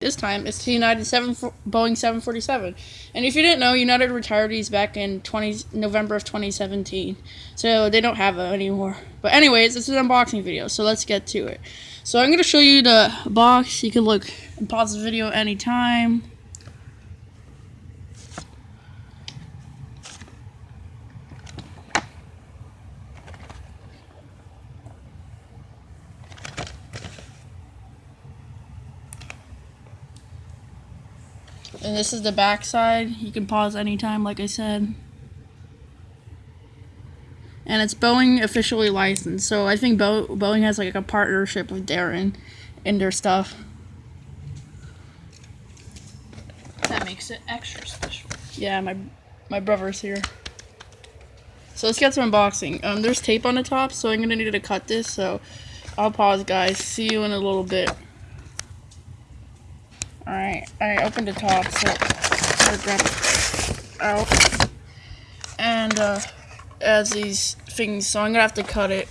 This time it's the United 7, Boeing 747. And if you didn't know, United retired these back in 20, November of 2017. So they don't have them anymore. But anyways, this is an unboxing video, so let's get to it. So I'm going to show you the box. You can look and pause the video anytime. And this is the back side. You can pause anytime, like I said. And it's Boeing officially licensed. So I think Bo Boeing has like a partnership with Daron in their stuff. That makes it extra special. Yeah, my my brother's here. So let's get to unboxing. Um, there's tape on the top, so I'm gonna need to cut this. So I'll pause, guys. See you in a little bit. Alright, I opened the top, so I grab it out. And, uh, as these things, so I'm gonna have to cut it.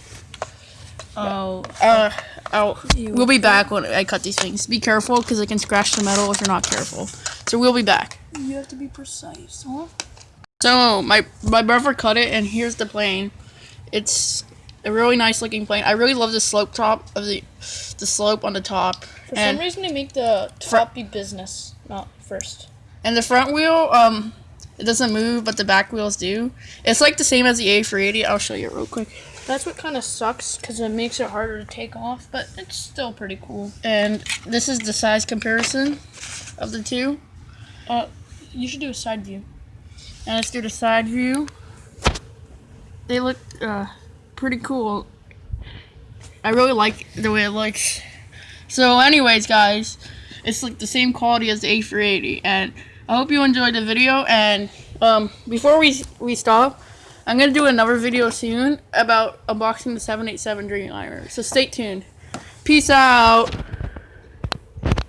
Oh, Uh, out. We'll be back when I cut these things. Be careful, because it can scratch the metal if you're not careful. So we'll be back. you have to be precise, huh? So, my, my brother cut it, and here's the plane. It's a really nice looking plane. I really love the slope top of the, the slope on the top. For and some reason, they make the top be business, not first. And the front wheel, um, it doesn't move, but the back wheels do. It's like the same as the A380. I'll show you real quick. That's what kind of sucks because it makes it harder to take off, but it's still pretty cool. And this is the size comparison of the two. Uh, you should do a side view. And let's do the side view. They look uh, pretty cool. I really like the way it looks. So anyways, guys, it's like the same quality as the A380. And I hope you enjoyed the video. And um, before we, we stop, I'm going to do another video soon about unboxing the 787 Dreamliner. So stay tuned. Peace out.